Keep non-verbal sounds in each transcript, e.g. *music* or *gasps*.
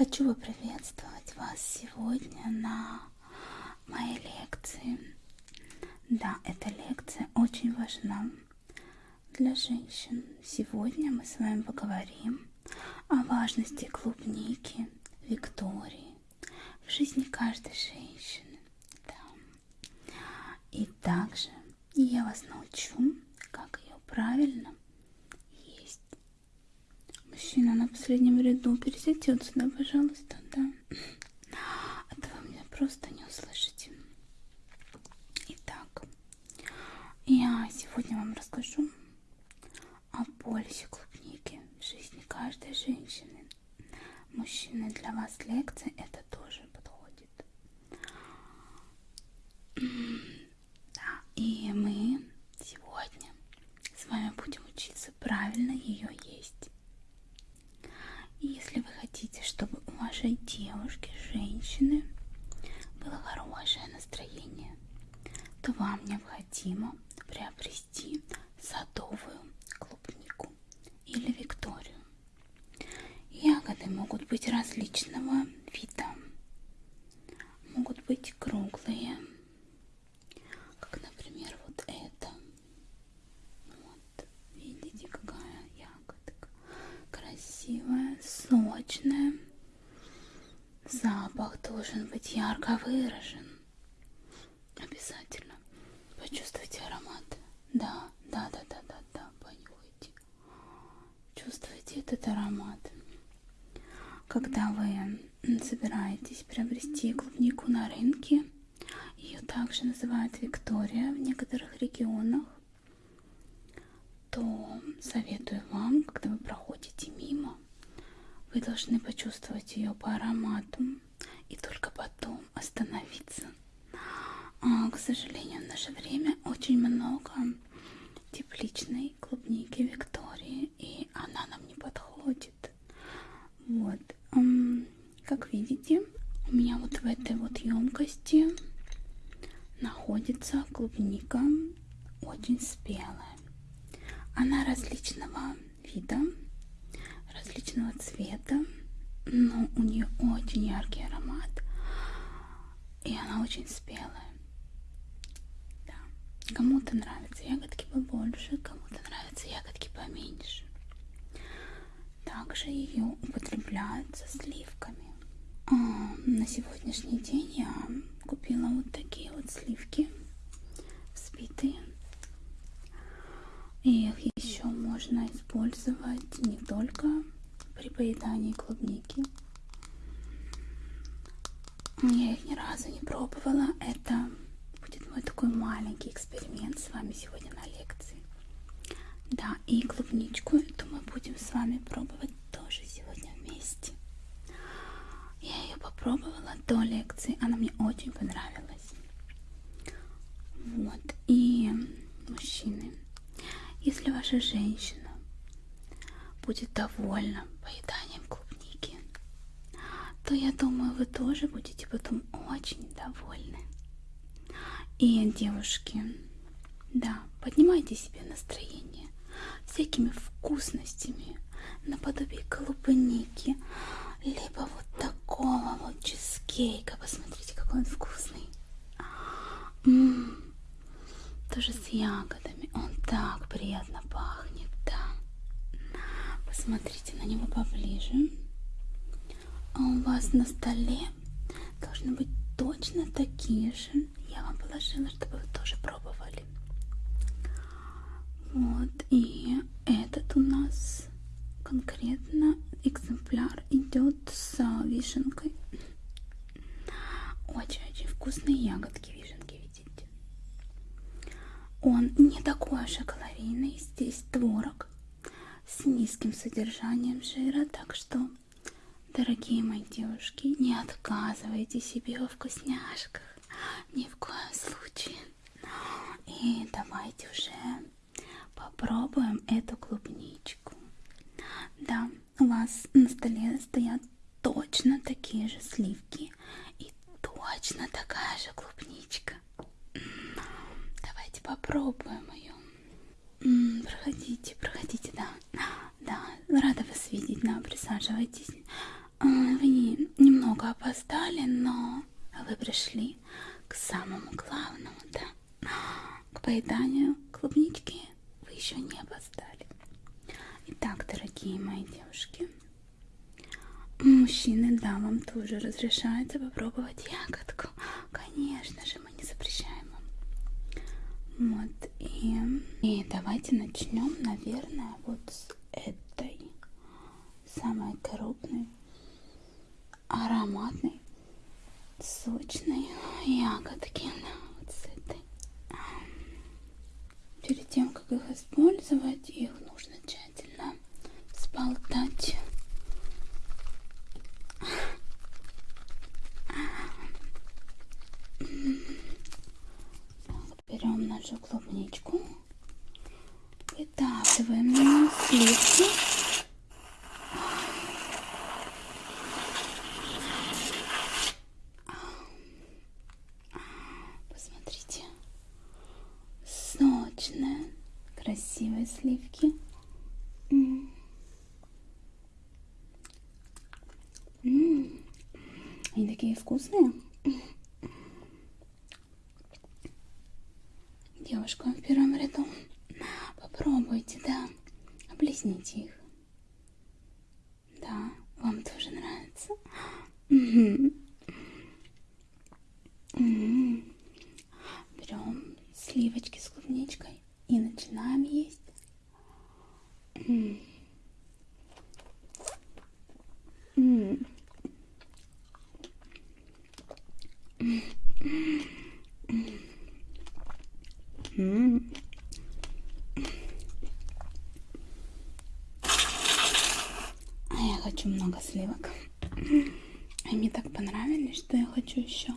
Хочу поприветствовать вас сегодня на моей лекции. Да, эта лекция очень важна для женщин. Сегодня мы с вами поговорим о важности клубники Виктории в жизни каждой женщины. Да. И также я вас научу, как ее правильно есть. Мужчина на последнем ряду пересядет сюда, пожалуйста, да. А то вы меня просто не услышите. Итак, я сегодня вам расскажу о пользе клубники в жизни каждой женщины. Мужчины, для вас лекция это тоже подходит. Да, и мы сегодня с вами будем учиться правильно ее есть. И если вы хотите, вашей девушки, женщины, было хорошее настроение, то вам необходимо приобрести садовую клубнику или викторию. Ягоды могут быть различного вида. Могут быть круглые, как, например, вот это. Вот, видите, какая ягодка. Красивая, сочная. Запах должен быть ярко выражен. Обязательно. Почувствуйте аромат. Да, да, да, да, да, да, понюхайте. Чувствуете этот аромат. Когда вы собираетесь приобрести клубнику на рынке, ее также называют Виктория в некоторых регионах, то советую вам, когда вы проходите мимо, вы должны почувствовать ее по аромату и только потом остановиться. А, к сожалению, в наше время очень много тепличной клубники Виктории, и она нам не подходит. Вот, как видите, у меня вот в этой вот емкости находится клубника очень спелая. Она различного вида, различного цвета, но у нее очень яркий аромат, и она очень спелая. Да. Кому-то нравятся ягодки побольше, кому-то нравятся ягодки поменьше. Также ее употребляют со сливками. А, на сегодняшний день я купила вот такие вот сливки взбитые. И их еще можно использовать не только при поедании клубники. Я их ни разу не пробовала. Это будет мой такой маленький эксперимент с вами сегодня на лекции. Да, и клубничку эту мы будем с вами пробовать тоже сегодня вместе. Попробовала до лекции, она мне очень понравилась. Вот, и мужчины, если ваша женщина будет довольна поеданием клубники, то я думаю, вы тоже будете потом очень довольны. И, девушки, да, поднимайте себе настроение всякими вкусностями наподобие клубники, либо вот такого вот чизкейка. Посмотрите, какой он вкусный. М -м -м. Тоже с ягодами. Он так приятно пахнет, да. Посмотрите на него поближе. А у вас на столе должны быть точно такие же. Я вам положила, чтобы вы тоже пробовали. Вот, и этот у нас конкретно экземпляр идет с вишенкой. Очень-очень вкусные ягодки вишенки, видите? Он не такой уж и калорийный. Здесь творог с низким содержанием жира, так что, дорогие мои девушки, не отказывайте себе во вкусняшках. Ни в коем случае. И давайте уже попробуем эту клубничку. Да, у вас на столе стоят точно такие же сливки и точно такая же клубничка. Давайте попробуем ее. Проходите, проходите, да. Да, рада вас видеть, да, присаживайтесь. Вы не, опоздали, но вы пришли к самому главному, да? К поеданию клубнички вы еще не опоздали. Итак, дорогие мои девушки, мужчины, да, вам тоже разрешается попробовать ягодку. *gasps* Конечно же, мы не запрещаем. Вот, и, и давайте начнем, наверное, вот с этой самой крупной, ароматной, сочной ягодки. Вот с этой. Перед тем, как их использовать, их клубничку, выдавливаем на сливки. Посмотрите, сочные, красивые сливки. -м -м. Они такие вкусные. Девушка в первом ряду. Попробуйте, да. Облизните их. Да, вам тоже нравится. Угу. Угу. Берем сливочки с клубничкой и начинаем есть. Угу. Угу. А я хочу много сливок. Они так понравились, что я хочу еще.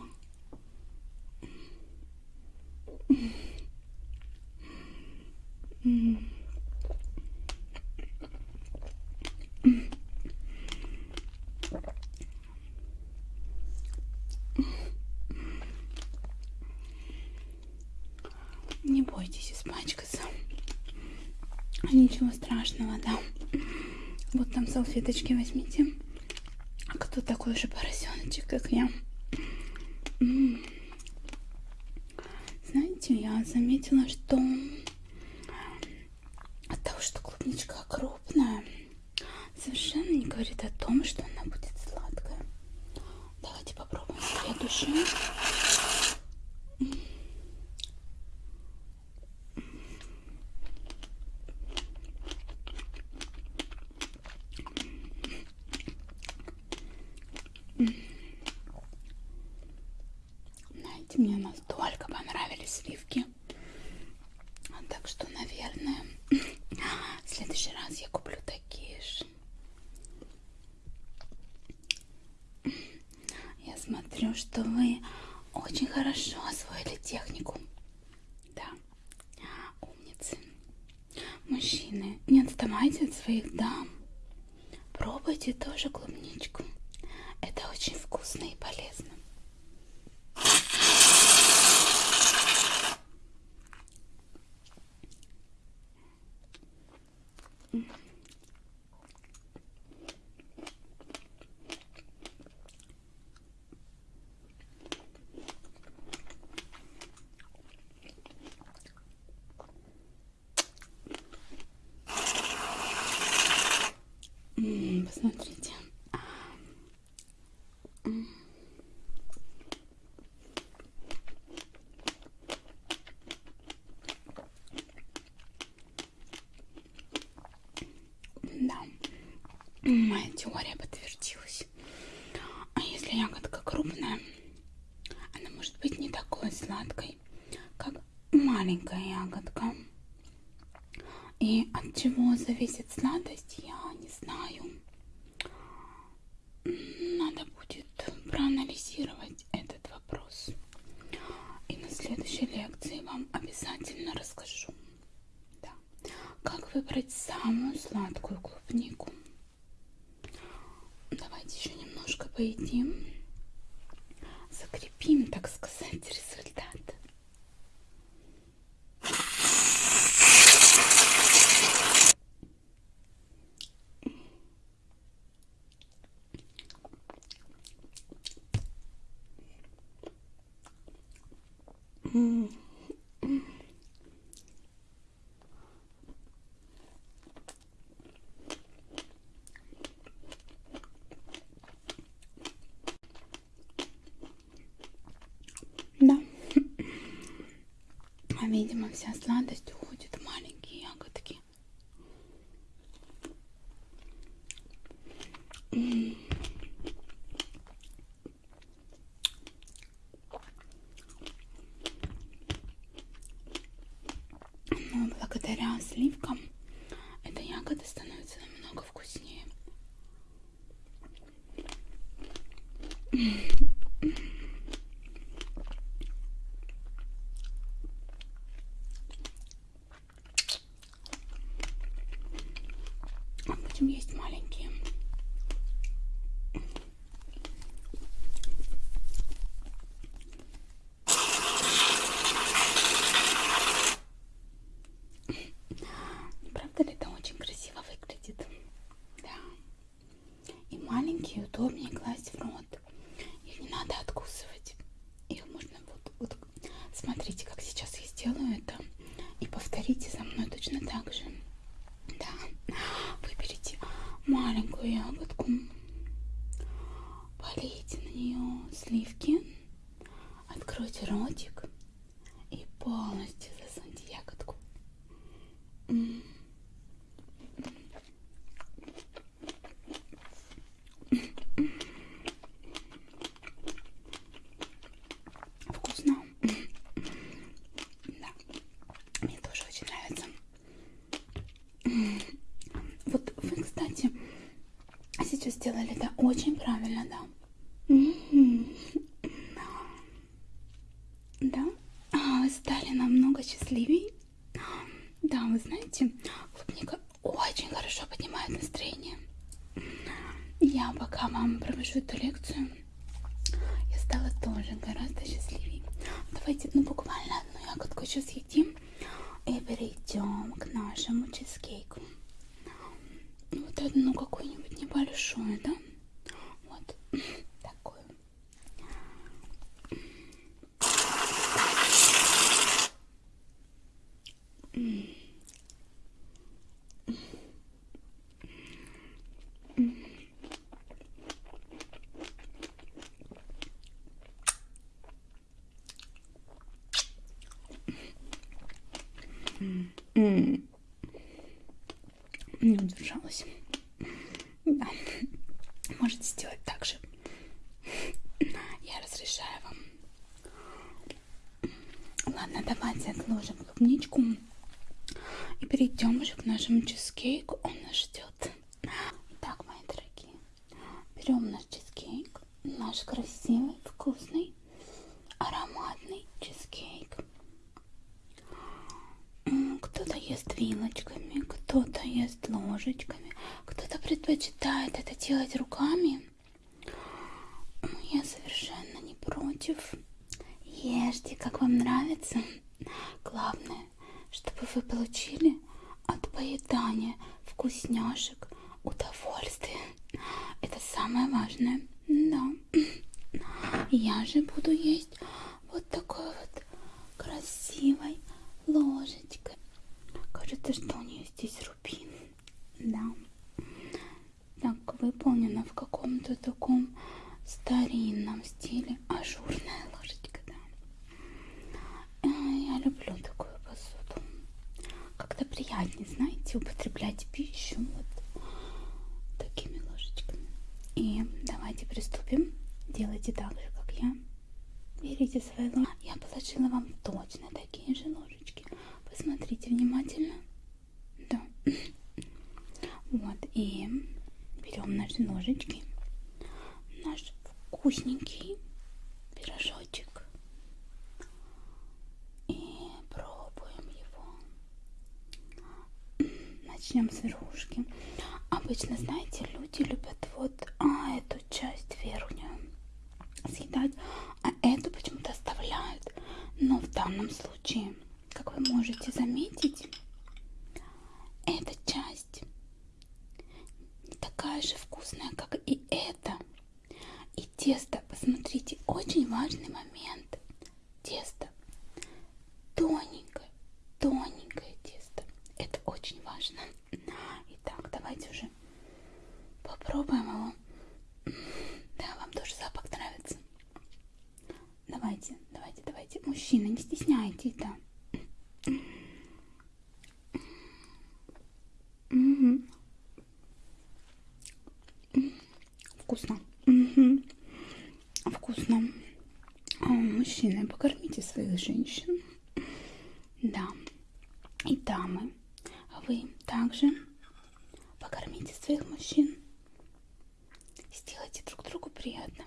Салфеточки возьмите. Кто такой же поросеночек, как я? Знаете, я заметила, что от того, что клубничка крупная, совершенно не говорит о том, что она будет сладкая. Давайте попробуем следующую. своих дам. Теория подтвердилась. А если ягодка крупная, она может быть не такой сладкой, как маленькая ягодка. И от чего зависит сладость, я не знаю. Надо будет проанализировать этот вопрос. И на следующей лекции вам обязательно расскажу, да, как выбрать самую сладкую клубнику. пойдем закрепим, так сказать, результат. Mm-hmm. Вся сладость уходит в маленькие ягодки. Но благодаря сливкам эта ягода становится намного вкуснее. Будем есть маленькие. Правда ли это очень красиво выглядит? Да. И маленькие удобнее класть в рот. Их не надо откусывать. Их можно вот, вот смотрите, как сейчас я сделаю это. И повторите за мной точно так же. Да. Выберите маленькую ягодку. Полейте на нее сливки. Откройте ротик и полностью засуньте ягодку. М Вкусно. Да. Мне тоже очень нравится. Вот вы, кстати, сейчас сделали это очень правильно, да. Да? А, вы стали намного счастливее. Да, вы знаете, клубника очень хорошо поднимает настроение. Я пока вам провожу эту лекцию, я стала тоже гораздо счастливее. Давайте, ну, буквально одну ягодку еще съедим и перейдем к нашему чизкейку. Вот одну какую-нибудь небольшую, да? Вот такую. Не удержалась. Да. Можете сделать так же. Я разрешаю вам. Ладно, давайте отложим клубничку и перейдем уже к нашему чизкейку. Он нас ждет. Итак, мои дорогие, берем наш чизкейк, наш красивый, вкусный, ароматный чизкейк. Кто-то ест вилочками, кто-то ест ложечками, кто-то предпочитает это делать руками. Я совершенно не против. Ешьте, как вам нравится. Главное, чтобы вы получили от поедания вкусняшек удовольствие. Это самое важное. Да. Я же буду есть вот такой вот красивой ложечкой. Кажется, что у нее здесь рубин. Да. Так, выполнено в каком-то таком старинном стиле. Ажурная ложечка, да. Я люблю такую посуду. Как-то приятнее, знаете, употреблять пищу вот такими ложечками. И давайте приступим. Делайте так же, как я. Берите свои ложки. Я положила вам точно такие же ложечки. Посмотрите внимательно. Да. Вот. И берем наши ножички. Наш вкусненький пирожочек. И пробуем его. Начнем с верхушки. Обычно, знаете, люди любят вот а, эту часть верхнюю съедать, а эту почему-то оставляют. Но в данном случае, как вы можете заметить, эта часть не такая же вкусная, как и эта. И тесто, посмотрите, очень важный момент. Тесто тоненькое, тоненькое тесто. Это очень важно. Итак, давайте уже попробуем его. Да, вам тоже запах нравится. Давайте, давайте, давайте. Мужчина, не стесняйтесь, да. Угу. Вкусно. Угу. Вкусно. А, мужчины, покормите своих женщин. Да. И дамы, вы также покормите своих мужчин. Сделайте друг другу приятно.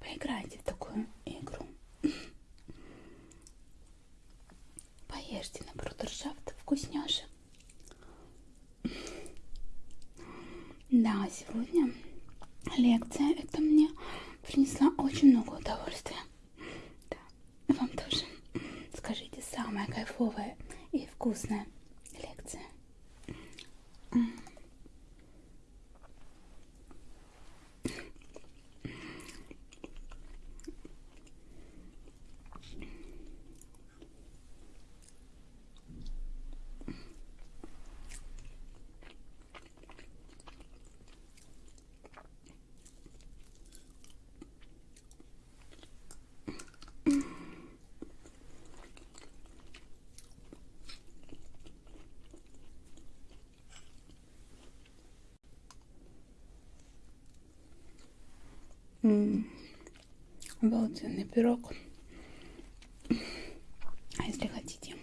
Поиграйте в такую игру. Поешьте на брудершафт вкусняшек. Да, сегодня лекция это мне принесла очень много удовольствия. Да, вам тоже. Скажите, самая кайфовая и вкусная лекция. Обалденный пирог. А если хотите,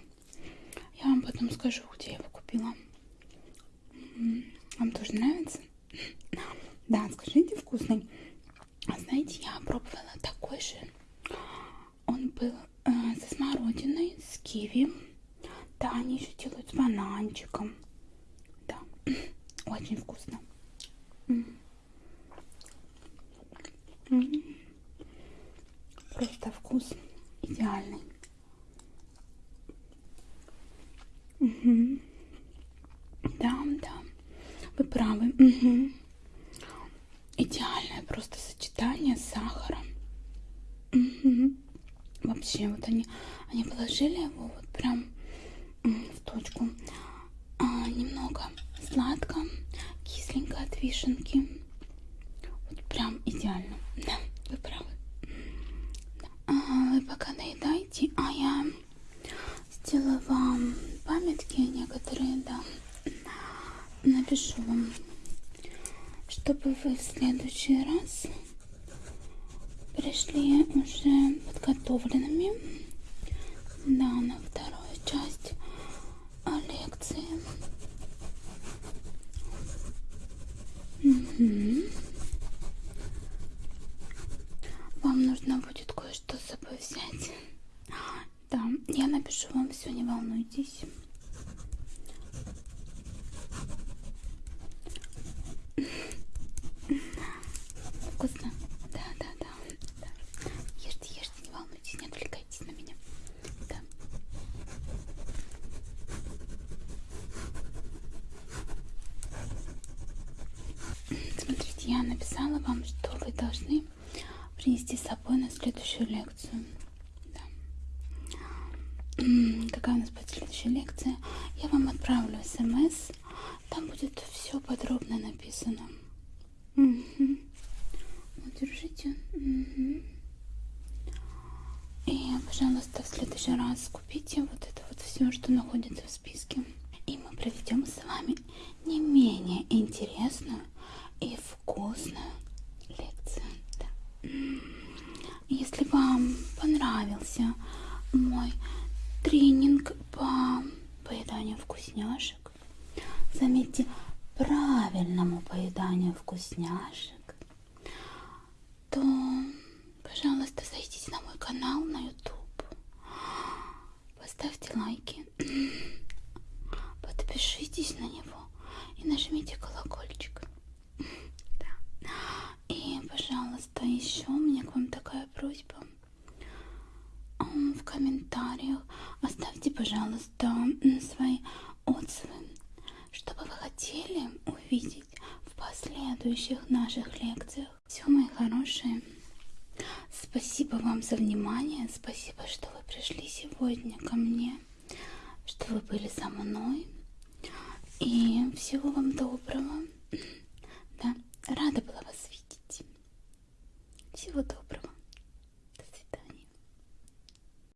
я вам потом скажу, где я его купила. Вам тоже нравится? Да, скажите, вкусный. А знаете, я пробовала такой же. Он был э, со смородиной, с киви. Да, они еще делают с бананчиком. Да, *clears throat* очень вкусно. Mm. Просто вкус идеальный. Угу. Да, да, вы правы. Угу. Идеальное просто сочетание с сахаром. Угу. Вообще, вот они, они положили его вот прям в точку. А, немного сладко, кисленько от вишенки. Прям идеально. Да, вы правы. А, вы пока доедайте, а я сделаю вам памятки некоторые, да. Напишу вам, чтобы вы в следующий раз пришли уже подготовленными, да, на вторую часть лекции. Угу. Вам нужно будет кое-что с собой взять. Да, я напишу вам все, не волнуйтесь. Вкусно? Да, да, да, да. Ешьте, ешьте, не волнуйтесь, не отвлекайтесь на меня. Да. Смотрите, я написала вам, что вы должны принести с собой на следующую лекцию. Да. Какая у нас будет следующая лекция? Я вам отправлю смс. Там будет все подробно написано. Угу. Вот, держите. Угу. И, пожалуйста, в следующий раз купите вот это вот все, что находится в списке. И мы проведем с вами не менее интересную и вкусную лекцию. Да. Если вам понравился мой тренинг по поеданию вкусняшек, заметьте, правильному поеданию вкусняшек, то, пожалуйста, зайдите на мой канал на YouTube, поставьте лайки, *clears throat* подпишитесь на него и нажмите колокольчик. Сегодня. Ко